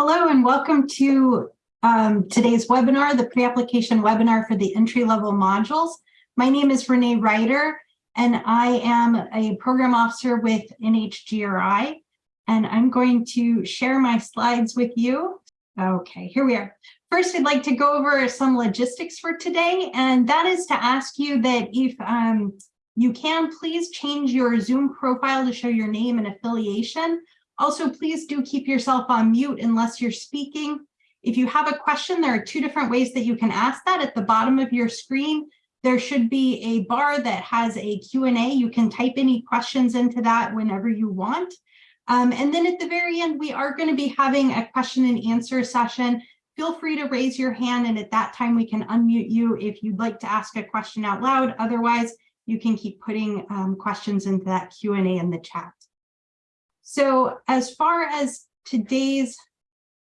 Hello and welcome to um, today's webinar, the pre-application webinar for the entry-level modules. My name is Renee Ryder and I am a program officer with NHGRI and I'm going to share my slides with you. Okay, here we are. First, I'd like to go over some logistics for today, and that is to ask you that if um, you can, please change your Zoom profile to show your name and affiliation. Also, please do keep yourself on mute unless you're speaking. If you have a question, there are two different ways that you can ask that. At the bottom of your screen, there should be a bar that has a Q&A. You can type any questions into that whenever you want. Um, and then at the very end, we are going to be having a question and answer session. Feel free to raise your hand, and at that time, we can unmute you if you'd like to ask a question out loud. Otherwise, you can keep putting um, questions into that Q&A in the chat. So as far as today's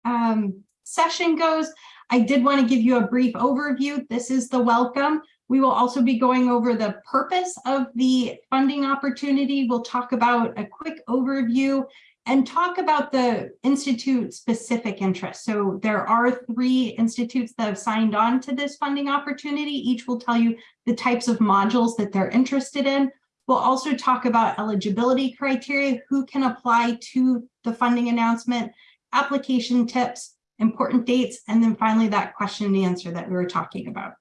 um, session goes, I did want to give you a brief overview. This is the welcome. We will also be going over the purpose of the funding opportunity. We'll talk about a quick overview and talk about the institute specific interests. So there are three institutes that have signed on to this funding opportunity. Each will tell you the types of modules that they're interested in. We'll also talk about eligibility criteria, who can apply to the funding announcement, application tips, important dates, and then finally that question and answer that we were talking about.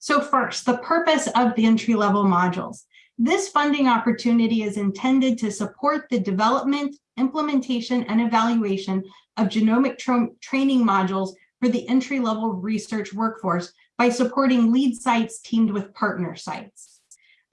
So first, the purpose of the entry-level modules. This funding opportunity is intended to support the development, implementation, and evaluation of genomic tra training modules for the entry-level research workforce by supporting lead sites teamed with partner sites.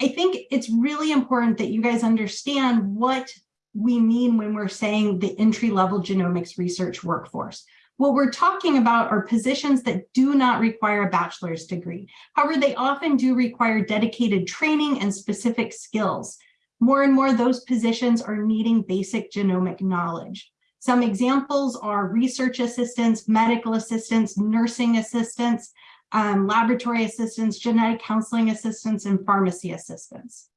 I think it's really important that you guys understand what we mean when we're saying the entry-level genomics research workforce. What we're talking about are positions that do not require a bachelor's degree. However, they often do require dedicated training and specific skills. More and more, those positions are needing basic genomic knowledge. Some examples are research assistants, medical assistants, nursing assistants, um, laboratory assistants, genetic counseling assistants, and pharmacy assistants.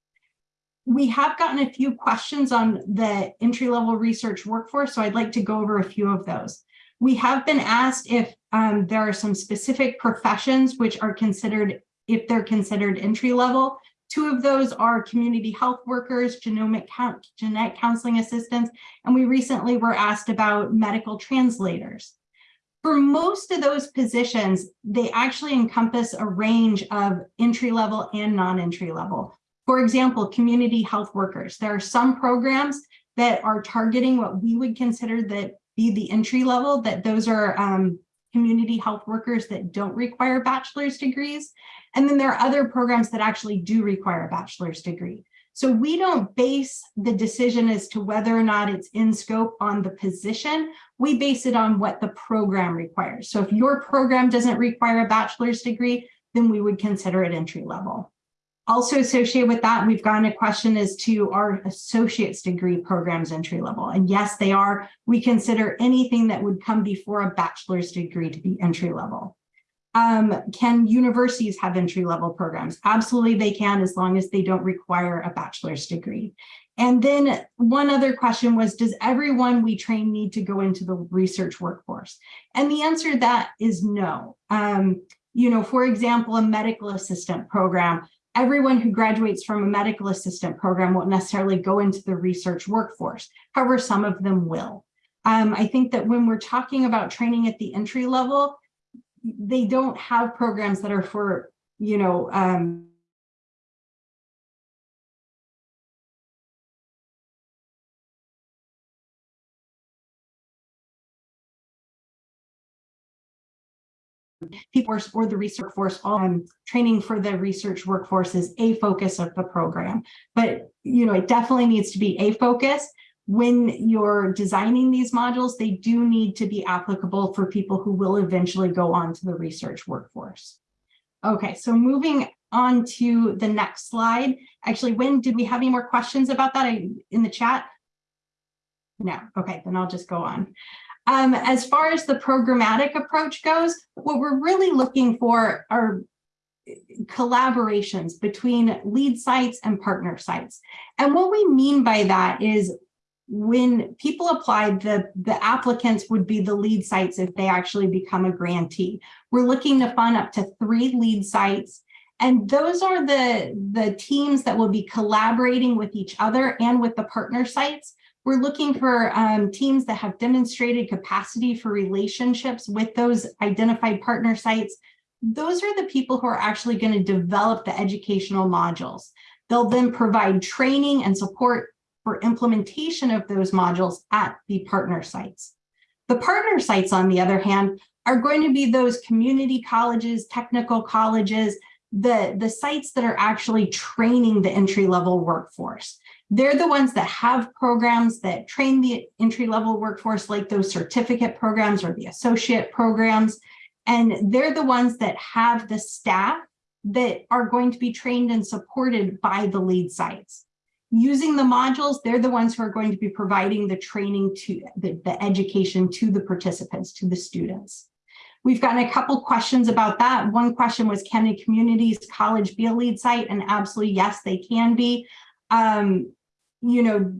We have gotten a few questions on the entry-level research workforce, so I'd like to go over a few of those. We have been asked if um, there are some specific professions which are considered, if they're considered entry-level. Two of those are community health workers, genomic count, genetic counseling assistants, and we recently were asked about medical translators. For most of those positions, they actually encompass a range of entry level and non-entry level. For example, community health workers. There are some programs that are targeting what we would consider that be the entry level, that those are um, community health workers that don't require bachelor's degrees. And then there are other programs that actually do require a bachelor's degree. So we don't base the decision as to whether or not it's in scope on the position. We base it on what the program requires. So if your program doesn't require a bachelor's degree, then we would consider it entry level. Also associated with that, we've gotten a question as to our associate's degree programs entry level. And yes, they are. We consider anything that would come before a bachelor's degree to be entry level. Um, can universities have entry level programs? Absolutely they can as long as they don't require a bachelor's degree. And then one other question was, does everyone we train need to go into the research workforce? And the answer to that is no. Um, you know, for example, a medical assistant program, everyone who graduates from a medical assistant program won't necessarily go into the research workforce. However, some of them will. Um, I think that when we're talking about training at the entry level, they don't have programs that are for, you know, um, people or the research force um, training for the research workforce is a focus of the program. But you know it definitely needs to be a focus when you're designing these modules, they do need to be applicable for people who will eventually go on to the research workforce. Okay, so moving on to the next slide. Actually, when did we have any more questions about that in the chat? No, okay, then I'll just go on. Um, as far as the programmatic approach goes, what we're really looking for are collaborations between lead sites and partner sites. And what we mean by that is when people applied, the, the applicants would be the lead sites if they actually become a grantee. We're looking to fund up to three lead sites. And those are the, the teams that will be collaborating with each other and with the partner sites. We're looking for um, teams that have demonstrated capacity for relationships with those identified partner sites. Those are the people who are actually going to develop the educational modules. They'll then provide training and support for implementation of those modules at the partner sites. The partner sites, on the other hand, are going to be those community colleges, technical colleges, the, the sites that are actually training the entry-level workforce. They're the ones that have programs that train the entry-level workforce like those certificate programs or the associate programs. And they're the ones that have the staff that are going to be trained and supported by the lead sites using the modules, they're the ones who are going to be providing the training to the, the education to the participants, to the students. We've gotten a couple questions about that. One question was, can a communities college be a lead site? And absolutely, yes, they can be. Um, you know,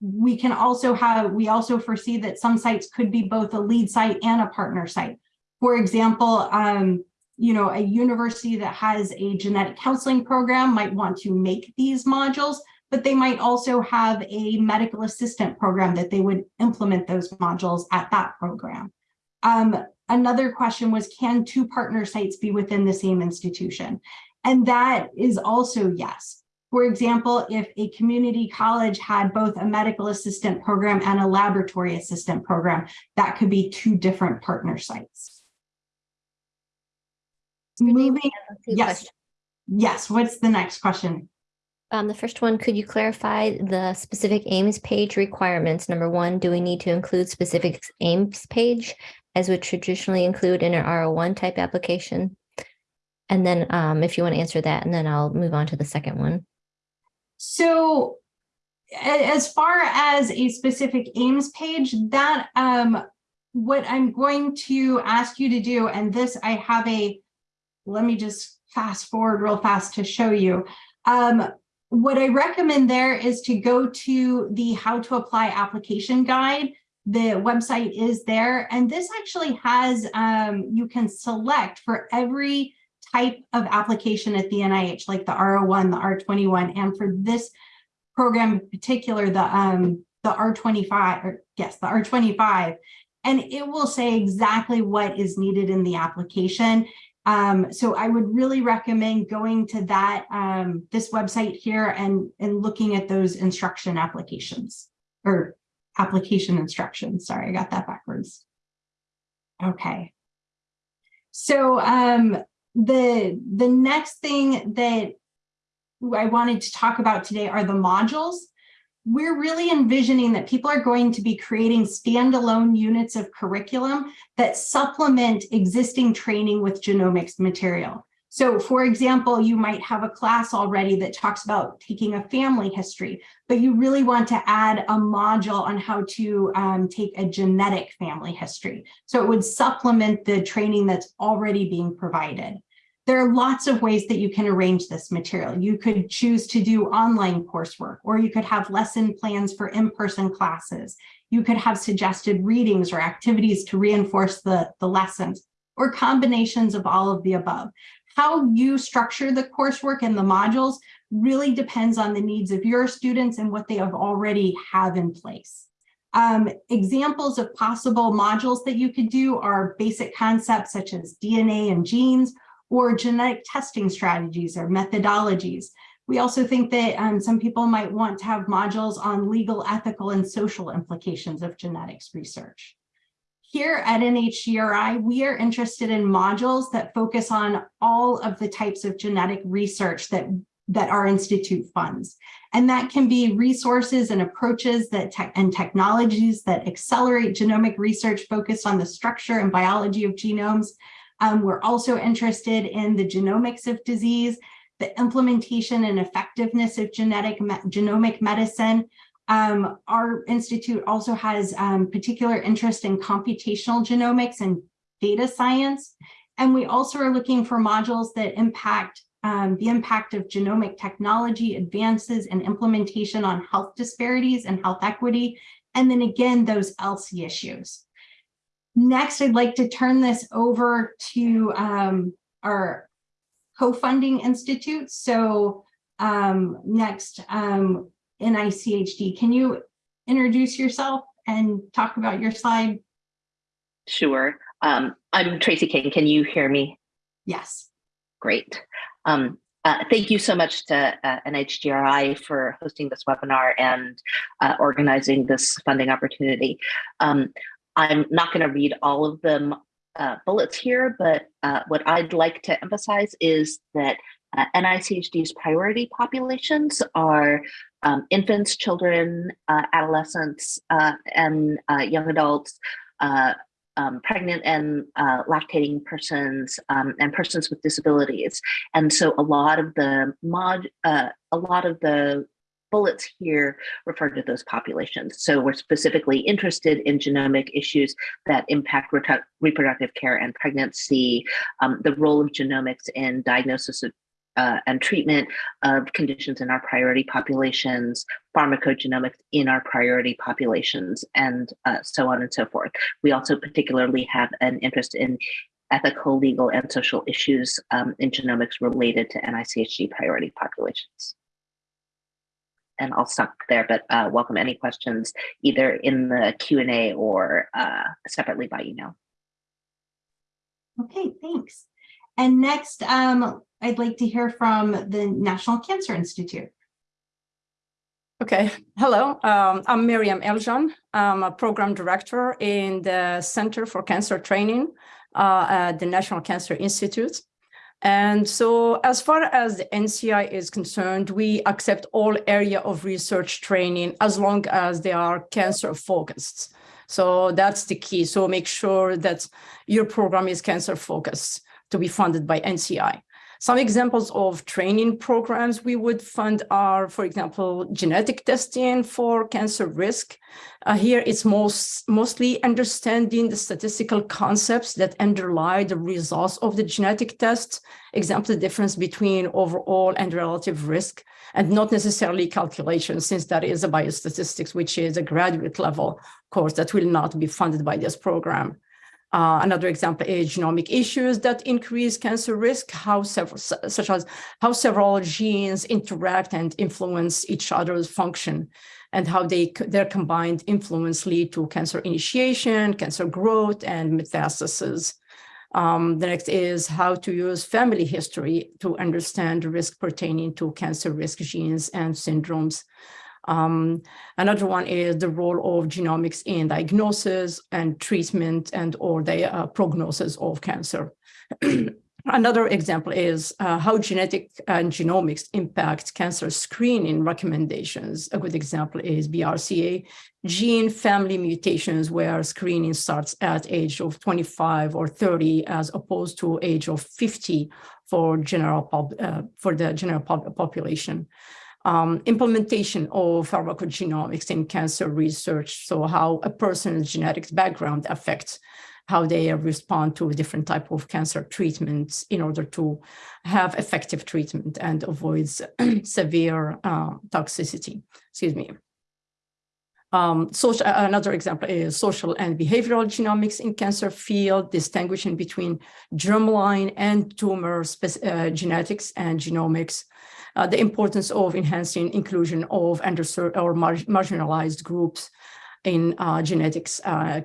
we can also have, we also foresee that some sites could be both a lead site and a partner site. For example, um, you know, a university that has a genetic counseling program might want to make these modules but they might also have a medical assistant program that they would implement those modules at that program. Um, another question was, can two partner sites be within the same institution? And that is also yes. For example, if a community college had both a medical assistant program and a laboratory assistant program, that could be two different partner sites. Moving, yes, yes, what's the next question? Um, the first one, could you clarify the specific aims page requirements? Number one, do we need to include specific aims page as would traditionally include in an R01 type application? And then um, if you want to answer that, and then I'll move on to the second one. So as far as a specific aims page, that um, what I'm going to ask you to do, and this I have a, let me just fast forward real fast to show you. Um, what I recommend there is to go to the how to apply application guide. The website is there. And this actually has, um, you can select for every type of application at the NIH, like the R01, the R21, and for this program in particular, the, um, the R25, or yes, the R25, and it will say exactly what is needed in the application. Um, so I would really recommend going to that, um, this website here and, and looking at those instruction applications or application instructions. Sorry, I got that backwards. Okay. So um, the, the next thing that I wanted to talk about today are the modules we're really envisioning that people are going to be creating standalone units of curriculum that supplement existing training with genomics material. So for example, you might have a class already that talks about taking a family history, but you really want to add a module on how to um, take a genetic family history. So it would supplement the training that's already being provided. There are lots of ways that you can arrange this material. You could choose to do online coursework, or you could have lesson plans for in-person classes. You could have suggested readings or activities to reinforce the, the lessons, or combinations of all of the above. How you structure the coursework and the modules really depends on the needs of your students and what they have already have in place. Um, examples of possible modules that you could do are basic concepts such as DNA and genes, or genetic testing strategies or methodologies. We also think that um, some people might want to have modules on legal, ethical, and social implications of genetics research. Here at NHGRI, we are interested in modules that focus on all of the types of genetic research that, that our institute funds. And that can be resources and approaches that te and technologies that accelerate genomic research focused on the structure and biology of genomes, um, we're also interested in the genomics of disease, the implementation and effectiveness of genetic me genomic medicine. Um, our institute also has um, particular interest in computational genomics and data science. And we also are looking for modules that impact um, the impact of genomic technology advances and implementation on health disparities and health equity, and then again, those ELSI issues. Next, I'd like to turn this over to um, our co-funding institute. So um, next, um, NICHD, can you introduce yourself and talk about your slide? Sure. Um, I'm Tracy King. Can you hear me? Yes. Great. Um, uh, thank you so much to uh, NHGRI for hosting this webinar and uh, organizing this funding opportunity. Um, I'm not going to read all of the uh, bullets here, but uh, what I'd like to emphasize is that uh, NICHD's priority populations are um, infants, children, adolescents, and young adults, um, pregnant and uh, lactating persons um, and persons with disabilities. And so a lot of the mod, uh, a lot of the bullets here refer to those populations. So we're specifically interested in genomic issues that impact reproductive care and pregnancy, um, the role of genomics in diagnosis of uh, and treatment of conditions in our priority populations, pharmacogenomics in our priority populations, and uh, so on and so forth. We also particularly have an interest in ethical, legal, and social issues um, in genomics related to NICHD priority populations. And I'll stop there, but uh, welcome any questions either in the Q&A or uh, separately by email. Okay, thanks. And next, um, I'd like to hear from the National Cancer Institute. Okay, hello, um, I'm Miriam Eljan. I'm a program director in the Center for Cancer Training uh, at the National Cancer Institute. And so as far as the NCI is concerned, we accept all area of research training as long as they are cancer focused. So that's the key. So make sure that your program is cancer focused to be funded by NCI. Some examples of training programs we would fund are, for example, genetic testing for cancer risk. Uh, here it's most, mostly understanding the statistical concepts that underlie the results of the genetic test, example, the difference between overall and relative risk, and not necessarily calculations, since that is a biostatistics, which is a graduate level course that will not be funded by this program. Uh, another example is genomic issues that increase cancer risk, how several, such as how several genes interact and influence each other's function, and how they their combined influence lead to cancer initiation, cancer growth, and metastasis. Um, the next is how to use family history to understand risk pertaining to cancer risk genes and syndromes. Um, another one is the role of genomics in diagnosis and treatment and or the uh, prognosis of cancer. Another example is uh, how genetic and genomics impact cancer screening recommendations. A good example is BRCA gene family mutations where screening starts at age of 25 or 30 as opposed to age of 50 for general uh, for the general pop population um, implementation of pharmacogenomics in cancer research. So how a person's genetics background affects how they respond to different type of cancer treatments in order to have effective treatment and avoids severe uh, toxicity. Excuse me. Um, social, another example is social and behavioral genomics in cancer field, distinguishing between germline and tumor uh, genetics and genomics, uh, the importance of enhancing inclusion of underserved or mar marginalized groups in uh, genetics uh,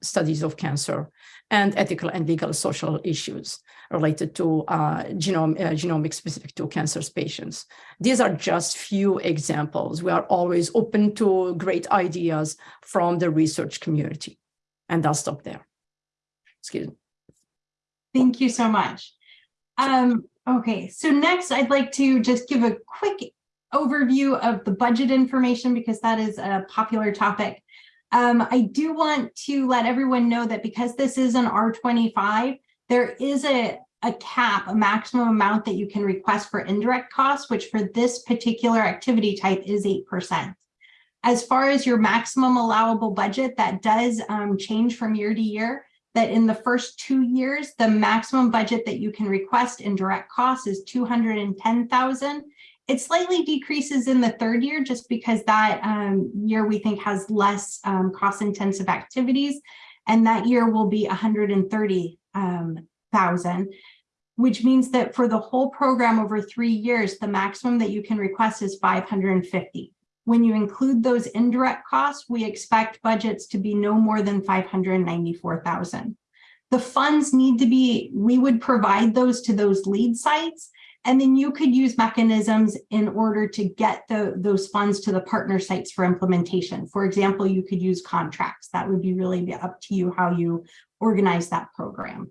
studies of cancer and ethical and legal social issues related to uh, genome, uh, genomic specific to cancer patients. These are just few examples. We are always open to great ideas from the research community. And I'll stop there. Excuse me. Thank you so much. Um, Okay, so next I'd like to just give a quick overview of the budget information because that is a popular topic. Um, I do want to let everyone know that because this is an R25, there is a, a cap, a maximum amount that you can request for indirect costs, which for this particular activity type is 8%. As far as your maximum allowable budget, that does um, change from year to year. That in the first two years, the maximum budget that you can request in direct costs is 210,000. It slightly decreases in the third year just because that um, year we think has less um, cost intensive activities. And that year will be 130,000, um, which means that for the whole program over three years, the maximum that you can request is 550. When you include those indirect costs, we expect budgets to be no more than 594,000. The funds need to be, we would provide those to those lead sites and then you could use mechanisms in order to get the, those funds to the partner sites for implementation. For example, you could use contracts. That would be really up to you how you organize that program.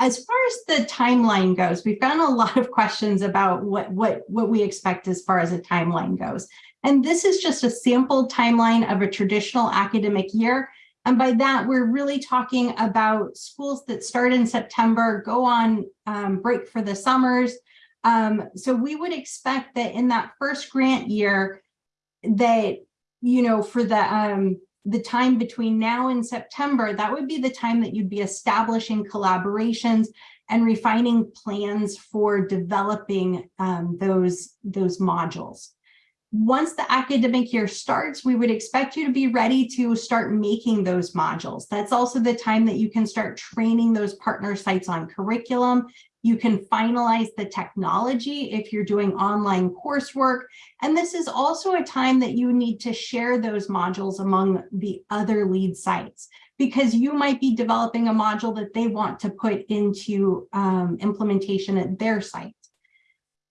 As far as the timeline goes, we've gotten a lot of questions about what, what, what we expect as far as a timeline goes. And this is just a sample timeline of a traditional academic year. And by that, we're really talking about schools that start in September, go on um, break for the summers. Um, so we would expect that in that first grant year that, you know, for the, um, the time between now and September, that would be the time that you'd be establishing collaborations and refining plans for developing um, those, those modules once the academic year starts, we would expect you to be ready to start making those modules. That's also the time that you can start training those partner sites on curriculum. You can finalize the technology if you're doing online coursework. And this is also a time that you need to share those modules among the other lead sites because you might be developing a module that they want to put into um, implementation at their site.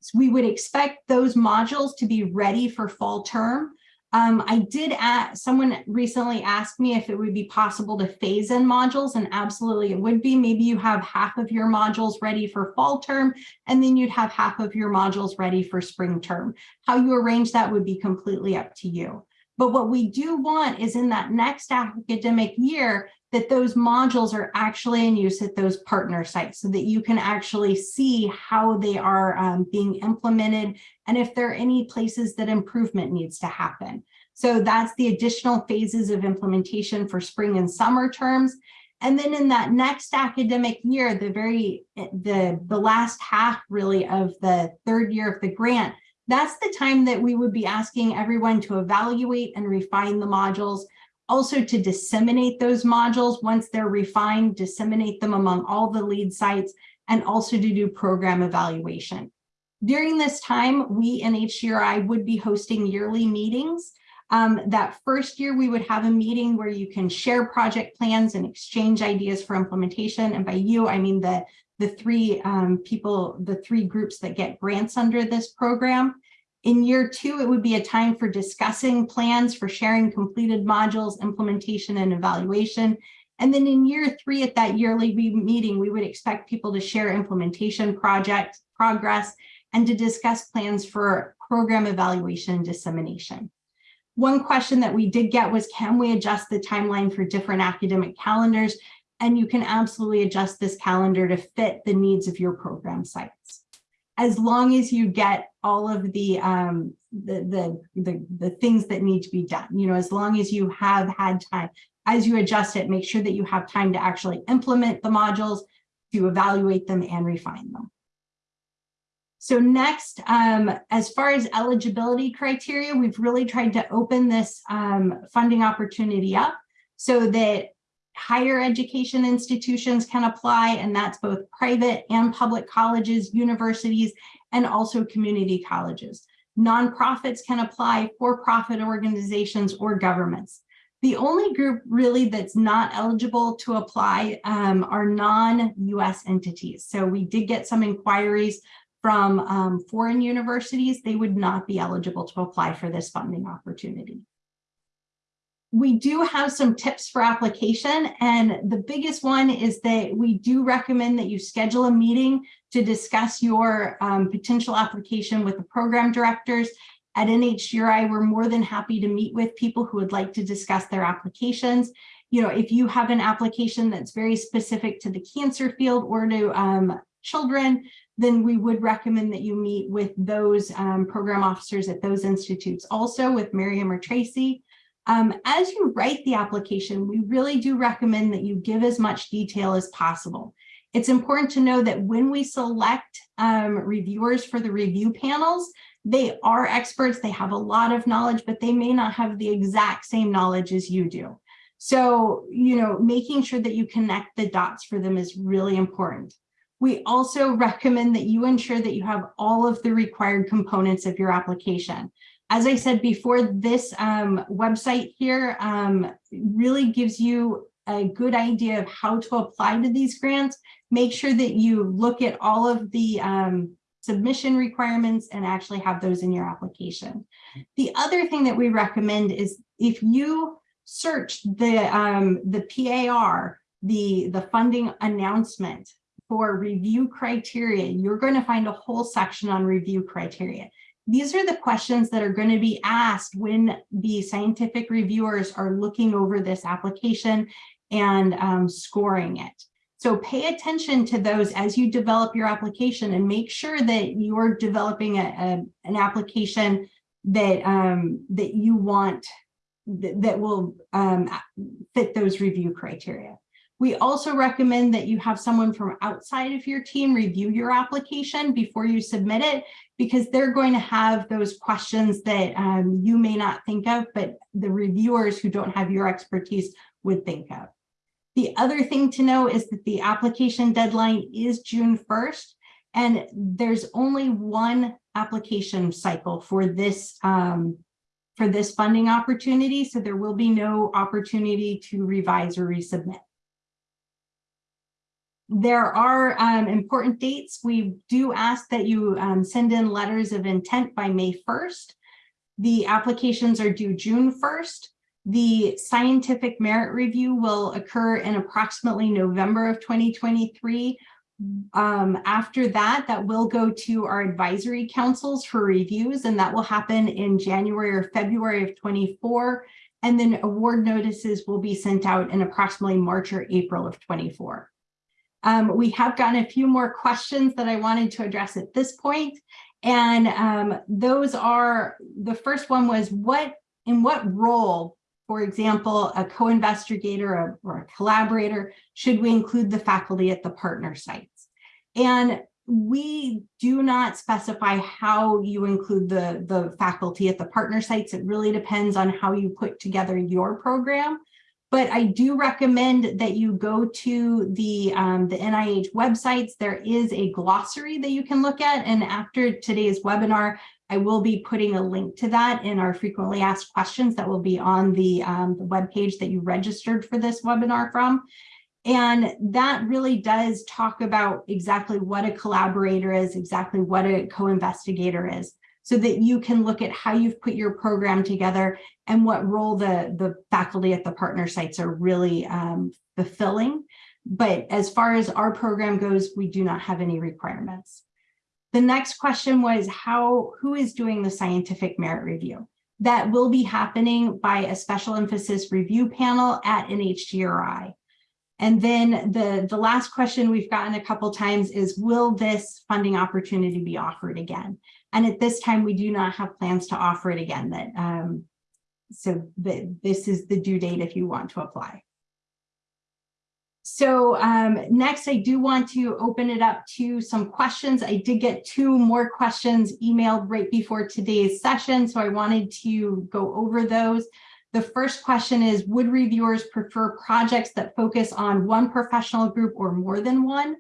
So we would expect those modules to be ready for fall term. Um, I did ask, someone recently asked me if it would be possible to phase in modules and absolutely it would be. Maybe you have half of your modules ready for fall term and then you'd have half of your modules ready for spring term. How you arrange that would be completely up to you. But what we do want is in that next academic year that those modules are actually in use at those partner sites so that you can actually see how they are um, being implemented and if there are any places that improvement needs to happen. So that's the additional phases of implementation for spring and summer terms. And then in that next academic year, the very, the, the last half really of the third year of the grant, that's the time that we would be asking everyone to evaluate and refine the modules also to disseminate those modules once they're refined, disseminate them among all the lead sites, and also to do program evaluation. During this time, we NHGRI would be hosting yearly meetings. Um, that first year, we would have a meeting where you can share project plans and exchange ideas for implementation. And by you, I mean the, the three um, people, the three groups that get grants under this program. In year two, it would be a time for discussing plans for sharing completed modules, implementation and evaluation. And then in year three at that yearly meeting, we would expect people to share implementation project progress and to discuss plans for program evaluation and dissemination. One question that we did get was, can we adjust the timeline for different academic calendars? And you can absolutely adjust this calendar to fit the needs of your program sites as long as you get all of the, um, the, the, the, the things that need to be done, you know, as long as you have had time, as you adjust it, make sure that you have time to actually implement the modules, to evaluate them and refine them. So next, um, as far as eligibility criteria, we've really tried to open this um, funding opportunity up so that higher education institutions can apply, and that's both private and public colleges, universities, and also community colleges. Nonprofits can apply, for-profit organizations, or governments. The only group really that's not eligible to apply um, are non-US entities. So we did get some inquiries from um, foreign universities. They would not be eligible to apply for this funding opportunity we do have some tips for application and the biggest one is that we do recommend that you schedule a meeting to discuss your um, potential application with the program directors. At NHGRI, we're more than happy to meet with people who would like to discuss their applications. You know, if you have an application that's very specific to the cancer field or to um, children, then we would recommend that you meet with those um, program officers at those institutes. Also with Miriam or Tracy, Um, as you write the application, we really do recommend that you give as much detail as possible. It's important to know that when we select um, reviewers for the review panels, they are experts, they have a lot of knowledge, but they may not have the exact same knowledge as you do. So, you know, making sure that you connect the dots for them is really important. We also recommend that you ensure that you have all of the required components of your application. As I said before, this um, website here um, really gives you a good idea of how to apply to these grants. Make sure that you look at all of the um, submission requirements and actually have those in your application. The other thing that we recommend is if you search the, um, the PAR, the, the funding announcement for review criteria, you're going to find a whole section on review criteria. These are the questions that are going to be asked when the scientific reviewers are looking over this application and um, scoring it. So pay attention to those as you develop your application and make sure that you're developing a, a an application that um, that you want that, that will um, fit those review criteria. We also recommend that you have someone from outside of your team review your application before you submit it, because they're going to have those questions that um, you may not think of, but the reviewers who don't have your expertise would think of. The other thing to know is that the application deadline is June 1st, and there's only one application cycle for this um, for this funding opportunity, so there will be no opportunity to revise or resubmit. There are um, important dates. We do ask that you um, send in letters of intent by May 1st. The applications are due June 1st. The scientific merit review will occur in approximately November of 2023. Um, after that, that will go to our advisory councils for reviews, and that will happen in January or February of 24. And then award notices will be sent out in approximately March or April of 24. Um, we have gotten a few more questions that I wanted to address at this point, And um, those are, the first one was what, in what role for example, a co-investigator or a collaborator, should we include the faculty at the partner sites? And we do not specify how you include the, the faculty at the partner sites. It really depends on how you put together your program. But I do recommend that you go to the, um, the NIH websites. There is a glossary that you can look at. And after today's webinar, I will be putting a link to that in our frequently asked questions that will be on the, um, the web page that you registered for this webinar from. And that really does talk about exactly what a collaborator is, exactly what a co-investigator is, so that you can look at how you've put your program together and what role the, the faculty at the partner sites are really um, fulfilling. But as far as our program goes, we do not have any requirements. The next question was how, who is doing the scientific merit review? That will be happening by a special emphasis review panel at NHGRI. And then the, the last question we've gotten a couple times is, will this funding opportunity be offered again? And at this time, we do not have plans to offer it again. That um, So this is the due date if you want to apply. So um, next, I do want to open it up to some questions. I did get two more questions emailed right before today's session, so I wanted to go over those. The first question is, would reviewers prefer projects that focus on one professional group or more than one?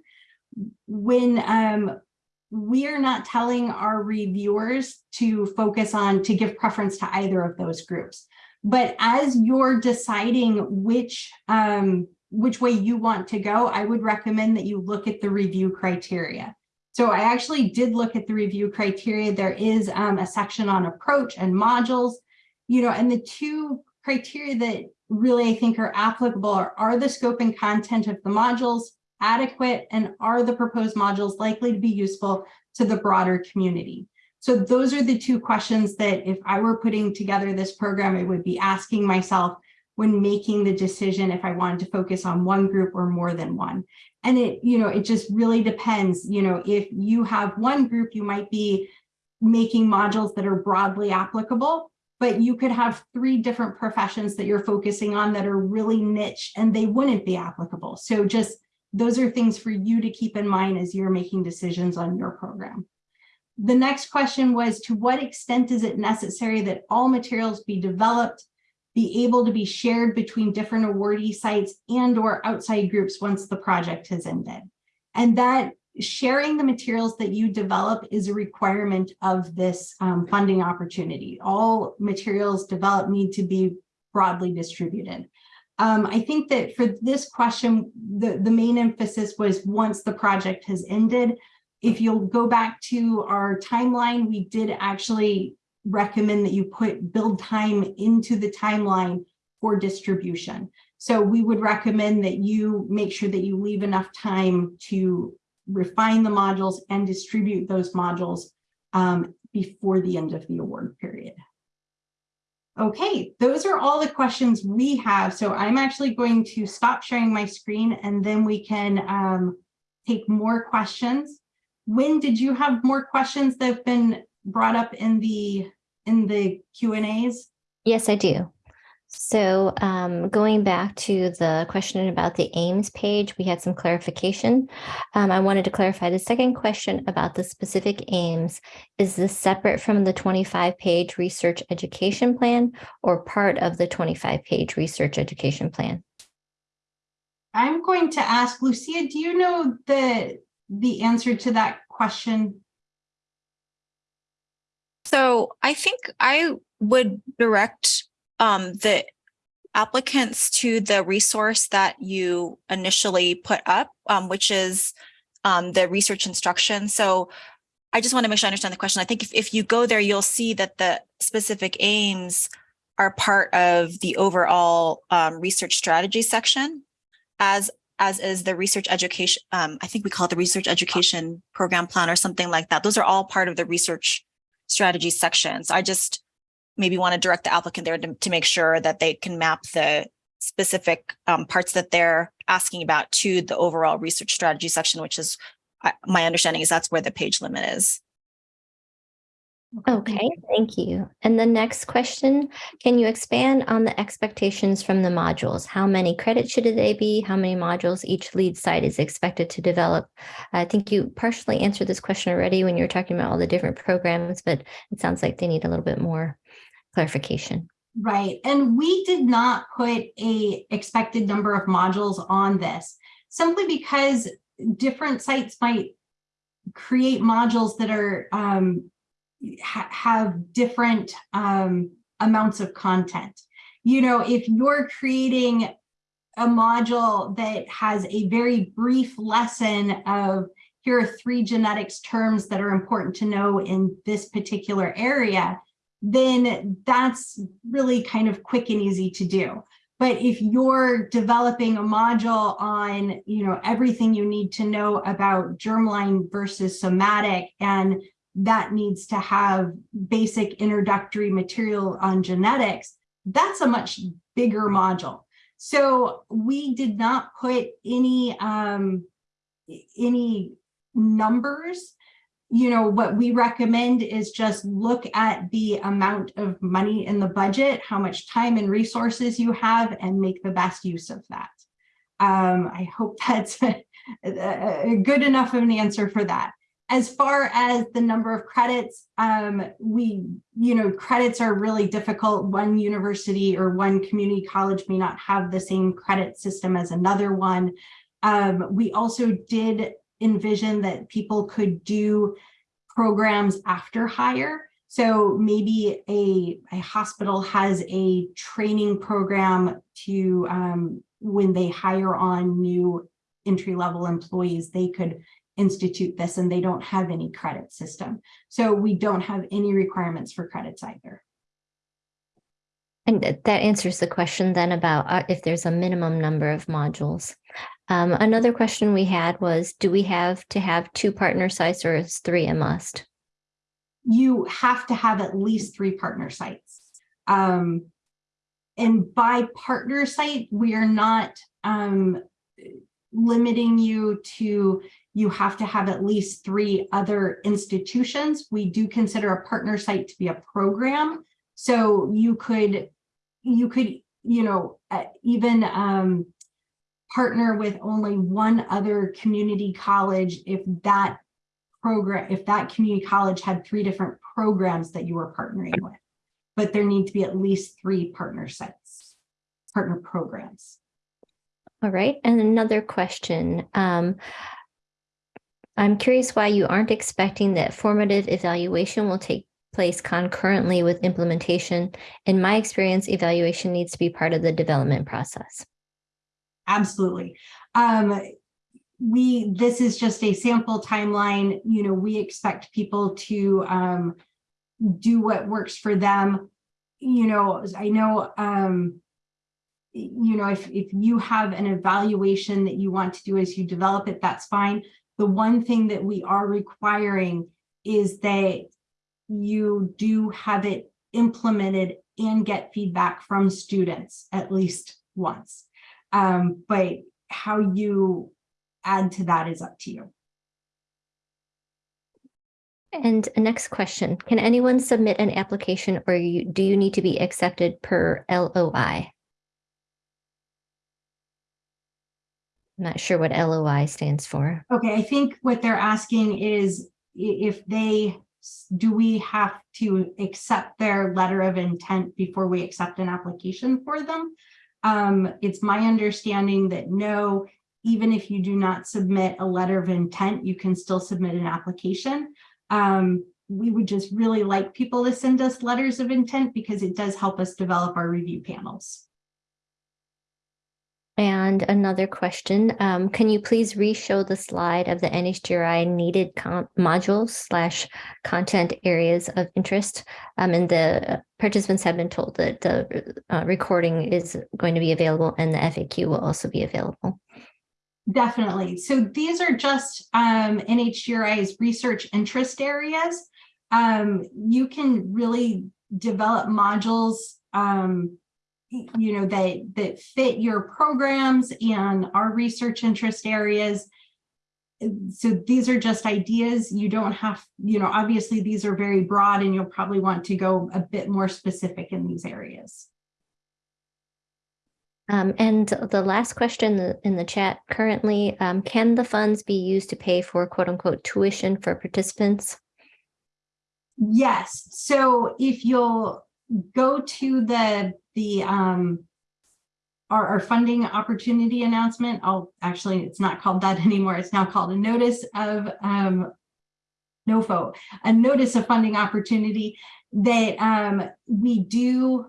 When um, we are not telling our reviewers to focus on, to give preference to either of those groups. But as you're deciding which um, which way you want to go, I would recommend that you look at the review criteria. So I actually did look at the review criteria. There is um, a section on approach and modules, you know, and the two criteria that really I think are applicable are, are the scope and content of the modules adequate and are the proposed modules likely to be useful to the broader community? So those are the two questions that if I were putting together this program, I would be asking myself, when making the decision if I wanted to focus on one group or more than one. And it, you know, it just really depends, you know, if you have one group, you might be making modules that are broadly applicable. but you could have three different professions that you're focusing on that are really niche and they wouldn't be applicable. So just those are things for you to keep in mind as you're making decisions on your program. The next question was, to what extent is it necessary that all materials be developed, be able to be shared between different awardee sites and or outside groups once the project has ended? And that sharing the materials that you develop is a requirement of this um, funding opportunity. All materials developed need to be broadly distributed. Um, I think that for this question, the, the main emphasis was once the project has ended. If you'll go back to our timeline, we did actually recommend that you put build time into the timeline for distribution. So we would recommend that you make sure that you leave enough time to refine the modules and distribute those modules um, before the end of the award period. Okay, those are all the questions we have. So I'm actually going to stop sharing my screen and then we can um, take more questions. When did you have more questions that have been brought up in the in the Q and A's? Yes, I do. So um, going back to the question about the aims page, we had some clarification. Um, I wanted to clarify the second question about the specific aims. Is this separate from the 25 page research education plan or part of the 25 page research education plan? I'm going to ask Lucia, do you know the, the answer to that question? So I think I would direct um, the applicants to the resource that you initially put up, um, which is um, the research instruction. So I just want to make sure I understand the question. I think if, if you go there, you'll see that the specific aims are part of the overall um, research strategy section, as as is the research education. Um, I think we call it the research education program plan or something like that. Those are all part of the research strategy section. So I just maybe want to direct the applicant there to, to make sure that they can map the specific um, parts that they're asking about to the overall research strategy section, which is uh, my understanding is that's where the page limit is. Okay, thank you. And the next question, can you expand on the expectations from the modules? How many credits should they be? How many modules each lead site is expected to develop? I think you partially answered this question already when you were talking about all the different programs, but it sounds like they need a little bit more clarification. Right, and we did not put a expected number of modules on this simply because different sites might create modules that are um, ha have different um, amounts of content. You know, if you're creating a module that has a very brief lesson of here are three genetics terms that are important to know in this particular area, then that's really kind of quick and easy to do. But if you're developing a module on, you know, everything you need to know about germline versus somatic, and that needs to have basic introductory material on genetics, that's a much bigger module. So we did not put any um, any numbers you know, what we recommend is just look at the amount of money in the budget, how much time and resources you have, and make the best use of that. Um, I hope that's a, a good enough of an answer for that. As far as the number of credits, um, we, you know, credits are really difficult. One university or one community college may not have the same credit system as another one. Um, we also did envision that people could do programs after hire. So maybe a, a hospital has a training program to um, when they hire on new entry level employees, they could institute this and they don't have any credit system. So we don't have any requirements for credits either. And that answers the question then about uh, if there's a minimum number of modules. Um, another question we had was, do we have to have two partner sites or is three a must? You have to have at least three partner sites. Um, and by partner site, we are not um, limiting you to you have to have at least three other institutions. We do consider a partner site to be a program. So you could, you could, you know, uh, even um, partner with only one other community college if that program, if that community college had three different programs that you were partnering with. But there need to be at least three partner sites, partner programs. All right, and another question. Um, I'm curious why you aren't expecting that formative evaluation will take place concurrently with implementation. In my experience, evaluation needs to be part of the development process. Absolutely. Um, we, this is just a sample timeline. You know, we expect people to um, do what works for them. You know, I know, um, you know, if, if you have an evaluation that you want to do as you develop it, that's fine. The one thing that we are requiring is that you do have it implemented and get feedback from students at least once. Um, but how you add to that is up to you. And next question, can anyone submit an application or you, do you need to be accepted per LOI? I'm not sure what LOI stands for. Okay, I think what they're asking is if they, do we have to accept their letter of intent before we accept an application for them? Um, it's my understanding that no, even if you do not submit a letter of intent, you can still submit an application. Um, we would just really like people to send us letters of intent because it does help us develop our review panels. And another question, um, can you please re-show the slide of the NHGRI needed modules slash content areas of interest? Um, and the participants have been told that the uh, recording is going to be available and the FAQ will also be available. Definitely. So these are just um, NHGRI's research interest areas. Um, you can really develop modules, um, you know, that that fit your programs and our research interest areas. So these are just ideas. You don't have, you know, obviously these are very broad and you'll probably want to go a bit more specific in these areas. Um, and the last question in the chat currently, um, can the funds be used to pay for quote unquote tuition for participants? Yes, so if you'll go to the, the, um, our, our funding opportunity announcement, I'll, actually, it's not called that anymore. It's now called a notice of, um, NOFO, a notice of funding opportunity that, um, we do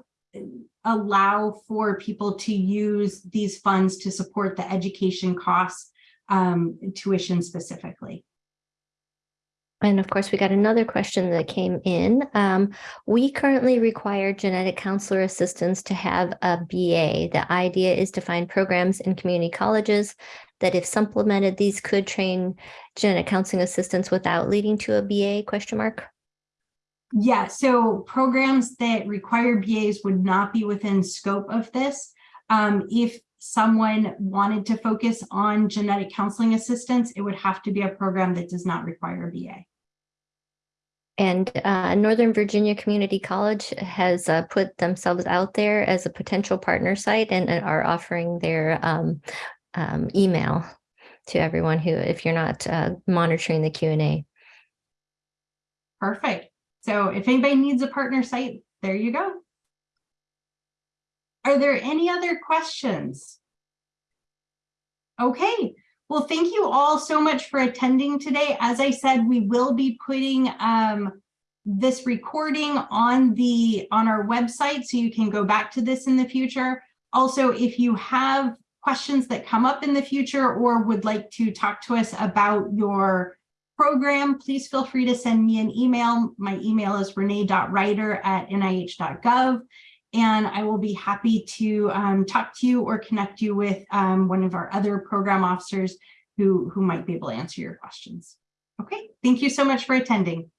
allow for people to use these funds to support the education costs, um, tuition specifically. And of course, we got another question that came in. Um, we currently require genetic counselor assistants to have a BA. The idea is to find programs in community colleges that if supplemented, these could train genetic counseling assistants without leading to a BA question mark. Yeah, so programs that require BAs would not be within scope of this. Um, if someone wanted to focus on genetic counseling assistance, it would have to be a program that does not require a BA. And uh, Northern Virginia Community College has uh, put themselves out there as a potential partner site and and are offering their um, um, email to everyone who, if you're not uh, monitoring the Q and A. Perfect. So if anybody needs a partner site, there you go. Are there any other questions? Okay, well, thank you all so much for attending today. As I said, we will be putting um, this recording on the on our website so you can go back to this in the future. Also, if you have questions that come up in the future or would like to talk to us about your program, please feel free to send me an email. My email is renee.ryder at nih.gov. And I will be happy to um, talk to you or connect you with um, one of our other program officers who, who might be able to answer your questions. Okay, thank you so much for attending.